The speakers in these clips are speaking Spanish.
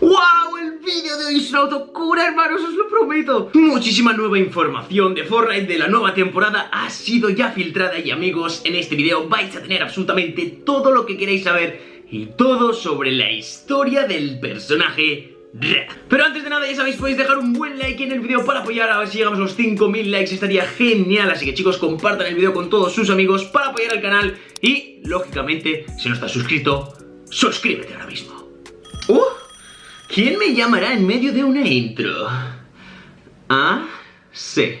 ¡Wow! El vídeo de hoy es una locura, hermanos, os lo prometo. Muchísima nueva información de Fortnite de la nueva temporada ha sido ya filtrada y amigos, en este vídeo vais a tener absolutamente todo lo que queréis saber y todo sobre la historia del personaje pero antes de nada ya sabéis podéis dejar un buen like en el vídeo para apoyar a ver si llegamos a los 5000 likes estaría genial Así que chicos compartan el vídeo con todos sus amigos para apoyar al canal Y lógicamente si no estás suscrito suscríbete ahora mismo ¡Uh! ¿Quién me llamará en medio de una intro? Ah, sí.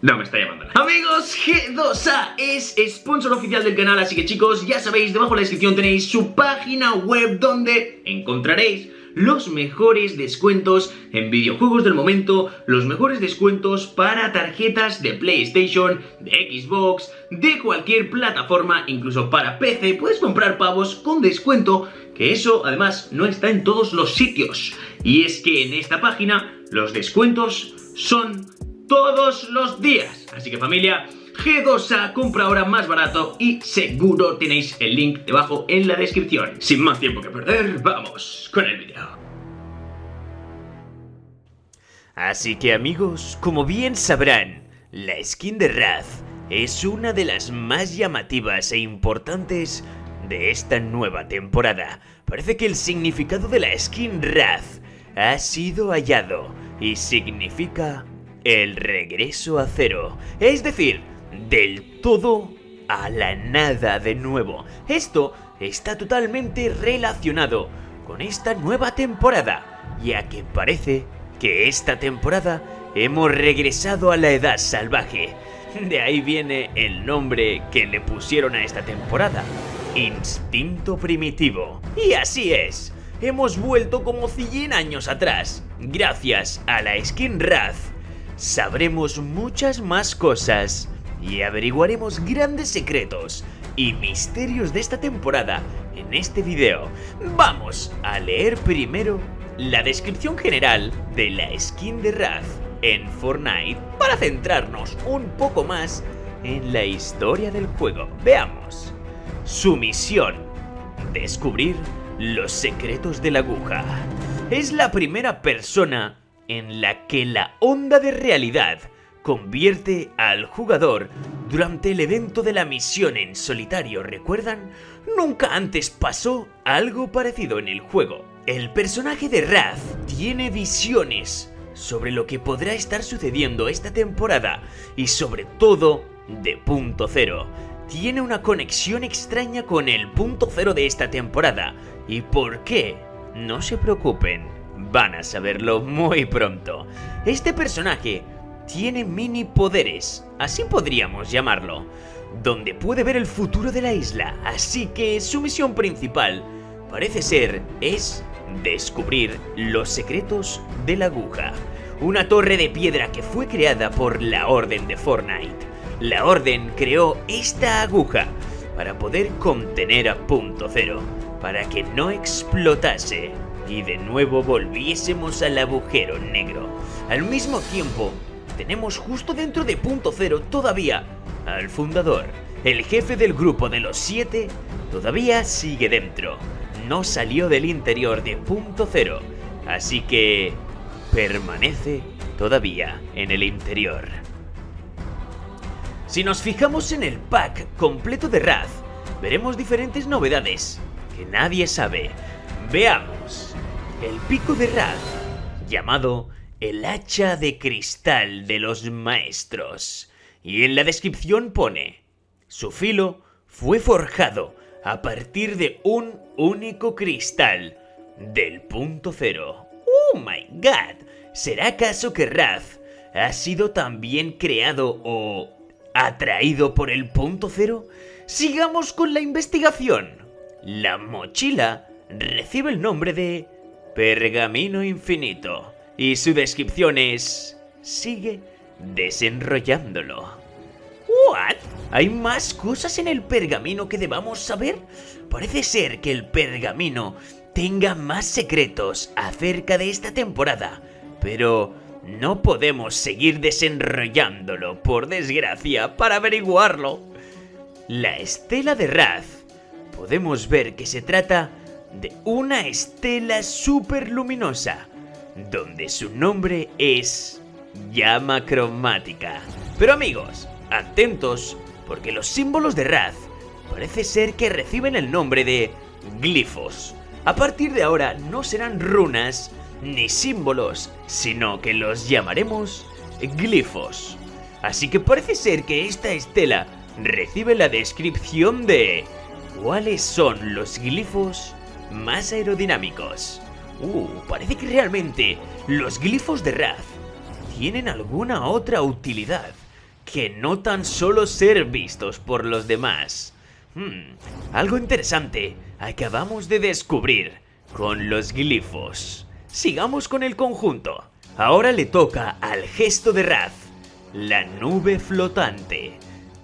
No me está llamando Amigos, G2A es sponsor oficial del canal Así que chicos, ya sabéis, debajo en la descripción tenéis su página web Donde encontraréis los mejores descuentos en videojuegos del momento, los mejores descuentos para tarjetas de PlayStation, de Xbox, de cualquier plataforma, incluso para PC, puedes comprar pavos con descuento, que eso además no está en todos los sitios. Y es que en esta página los descuentos son todos los días. Así que familia, G2A compra ahora más barato y seguro tenéis el link debajo en la descripción. Sin más tiempo que perder, vamos con el vídeo. Así que amigos, como bien sabrán, la skin de Raz es una de las más llamativas e importantes de esta nueva temporada. Parece que el significado de la skin Raz ha sido hallado y significa el regreso a cero. Es decir, del todo a la nada de nuevo. Esto está totalmente relacionado con esta nueva temporada, ya que parece que esta temporada hemos regresado a la edad salvaje. De ahí viene el nombre que le pusieron a esta temporada, Instinto Primitivo. Y así es, hemos vuelto como 100 años atrás, gracias a la skin Raz. Sabremos muchas más cosas y averiguaremos grandes secretos y misterios de esta temporada en este video. Vamos a leer primero la descripción general de la skin de Raz en Fortnite para centrarnos un poco más en la historia del juego. Veamos. Su misión, descubrir los secretos de la aguja. Es la primera persona en la que la onda de realidad convierte al jugador durante el evento de la misión en solitario, ¿recuerdan? Nunca antes pasó algo parecido en el juego. El personaje de Raz tiene visiones sobre lo que podrá estar sucediendo esta temporada y sobre todo de punto cero. Tiene una conexión extraña con el punto cero de esta temporada. ¿Y por qué? No se preocupen, van a saberlo muy pronto. Este personaje tiene mini poderes, así podríamos llamarlo, donde puede ver el futuro de la isla, así que su misión principal, parece ser, es descubrir los secretos de la aguja, una torre de piedra que fue creada por la Orden de Fortnite. La Orden creó esta aguja para poder contener a Punto Cero, para que no explotase y de nuevo volviésemos al agujero negro. Al mismo tiempo, tenemos justo dentro de Punto Cero todavía al fundador. El jefe del grupo de los siete todavía sigue dentro. No salió del interior de Punto Cero, así que permanece todavía en el interior. Si nos fijamos en el pack completo de Raz, veremos diferentes novedades que nadie sabe. Veamos. El pico de Raz, llamado el hacha de cristal de los maestros. Y en la descripción pone, su filo fue forjado a partir de un único cristal del punto cero. ¡Oh my god! ¿Será acaso que Raz ha sido también creado o atraído por el punto cero? Sigamos con la investigación. La mochila recibe el nombre de Pergamino Infinito y su descripción es... Sigue desenrollándolo. ¿What? ¿Hay más cosas en el pergamino que debamos saber? Parece ser que el pergamino tenga más secretos acerca de esta temporada, pero no podemos seguir desenrollándolo, por desgracia, para averiguarlo. La estela de Raz podemos ver que se trata de una estela superluminosa, donde su nombre es llama cromática. Pero amigos, atentos, porque los símbolos de Raz parece ser que reciben el nombre de glifos. A partir de ahora no serán runas ni símbolos, sino que los llamaremos glifos. Así que parece ser que esta estela recibe la descripción de cuáles son los glifos más aerodinámicos. Uh, parece que realmente los glifos de Raz tienen alguna otra utilidad que no tan solo ser vistos por los demás. Hmm, algo interesante acabamos de descubrir con los glifos. Sigamos con el conjunto. Ahora le toca al gesto de Raz, la nube flotante.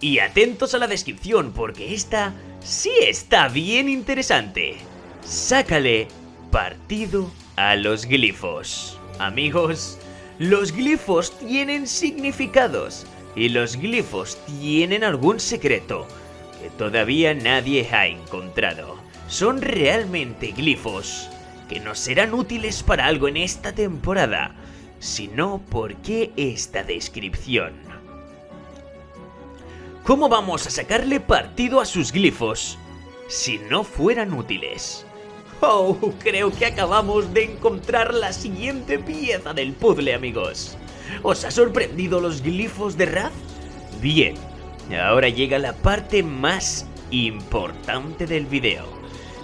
Y atentos a la descripción porque esta sí está bien interesante. Sácale partido a los glifos. Amigos, los glifos tienen significados y los glifos tienen algún secreto que todavía nadie ha encontrado. Son realmente glifos que nos serán útiles para algo en esta temporada, si no, ¿por qué esta descripción? ¿Cómo vamos a sacarle partido a sus glifos si no fueran útiles? Oh, creo que acabamos de encontrar la siguiente pieza del puzzle, amigos. ¿Os ha sorprendido los glifos de Raz? Bien, ahora llega la parte más importante del video.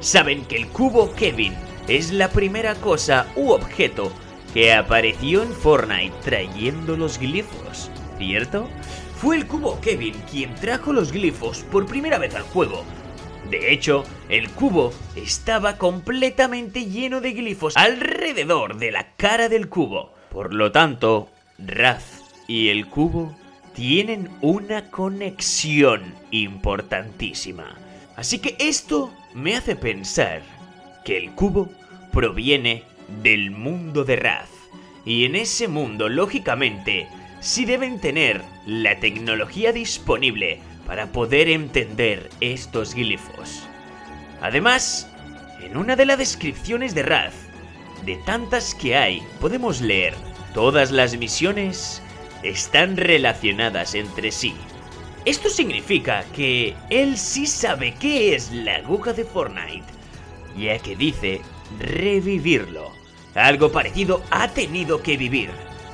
Saben que el cubo Kevin es la primera cosa u objeto que apareció en Fortnite trayendo los glifos, ¿cierto? Fue el cubo Kevin quien trajo los glifos por primera vez al juego. De hecho, el cubo estaba completamente lleno de glifos alrededor de la cara del cubo. Por lo tanto, Raz y el cubo tienen una conexión importantísima. Así que esto me hace pensar que el cubo proviene del mundo de Raz. Y en ese mundo, lógicamente, sí deben tener la tecnología disponible para poder entender estos glifos. Además, en una de las descripciones de Raz, de tantas que hay, podemos leer, todas las misiones están relacionadas entre sí. Esto significa que él sí sabe qué es la aguja de Fortnite, ya que dice revivirlo. Algo parecido ha tenido que vivir,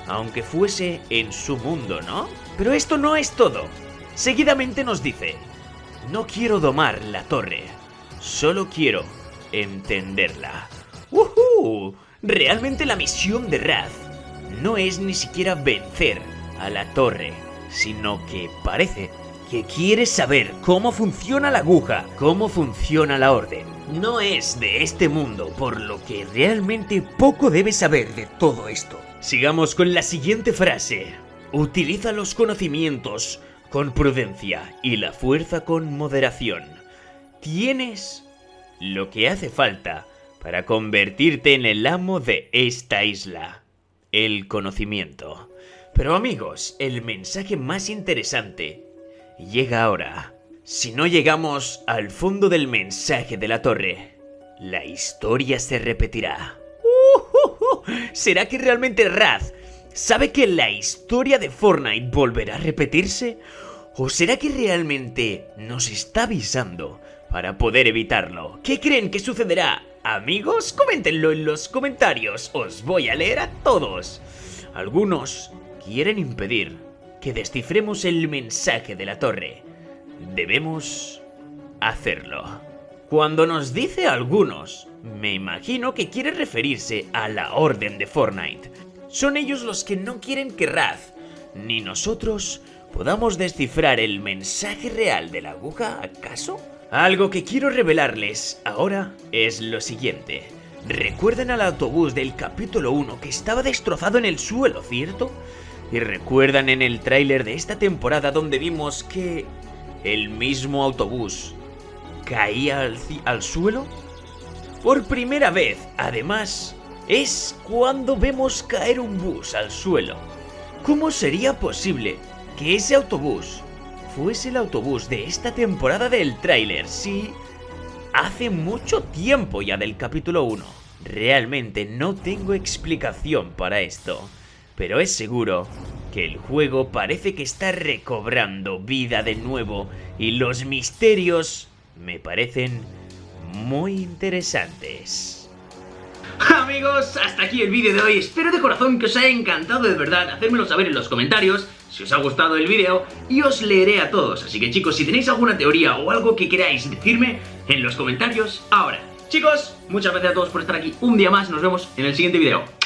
aunque fuese en su mundo, ¿no? Pero esto no es todo. Seguidamente nos dice, no quiero domar la torre, solo quiero entenderla. ¡Woohoo! Realmente la misión de Raz no es ni siquiera vencer a la torre, sino que parece que quiere saber cómo funciona la aguja, cómo funciona la orden. No es de este mundo, por lo que realmente poco debe saber de todo esto. Sigamos con la siguiente frase. Utiliza los conocimientos con prudencia y la fuerza con moderación. Tienes lo que hace falta para convertirte en el amo de esta isla. El conocimiento. Pero amigos, el mensaje más interesante llega ahora. Si no llegamos al fondo del mensaje de la torre, la historia se repetirá. ¿Será que realmente Raz sabe que la historia de Fortnite volverá a repetirse? ¿O será que realmente nos está avisando para poder evitarlo? ¿Qué creen que sucederá? Amigos, coméntenlo en los comentarios, os voy a leer a todos. Algunos quieren impedir que descifremos el mensaje de la torre. Debemos hacerlo. Cuando nos dice algunos, me imagino que quiere referirse a la orden de Fortnite. Son ellos los que no quieren que Raz, ni nosotros, podamos descifrar el mensaje real de la aguja, ¿acaso? Algo que quiero revelarles ahora es lo siguiente. ¿Recuerdan al autobús del capítulo 1 que estaba destrozado en el suelo, cierto? ¿Y recuerdan en el tráiler de esta temporada donde vimos que el mismo autobús caía al, al suelo? Por primera vez, además, es cuando vemos caer un bus al suelo. ¿Cómo sería posible que ese autobús fuese el autobús de esta temporada del tráiler si hace mucho tiempo ya del capítulo 1. Realmente no tengo explicación para esto, pero es seguro que el juego parece que está recobrando vida de nuevo y los misterios me parecen muy interesantes. Amigos, hasta aquí el vídeo de hoy. Espero de corazón que os haya encantado de verdad. Hacérmelo saber en los comentarios si os ha gustado el vídeo y os leeré a todos. Así que chicos, si tenéis alguna teoría o algo que queráis decirme en los comentarios ahora. Chicos, muchas gracias a todos por estar aquí un día más. Nos vemos en el siguiente vídeo.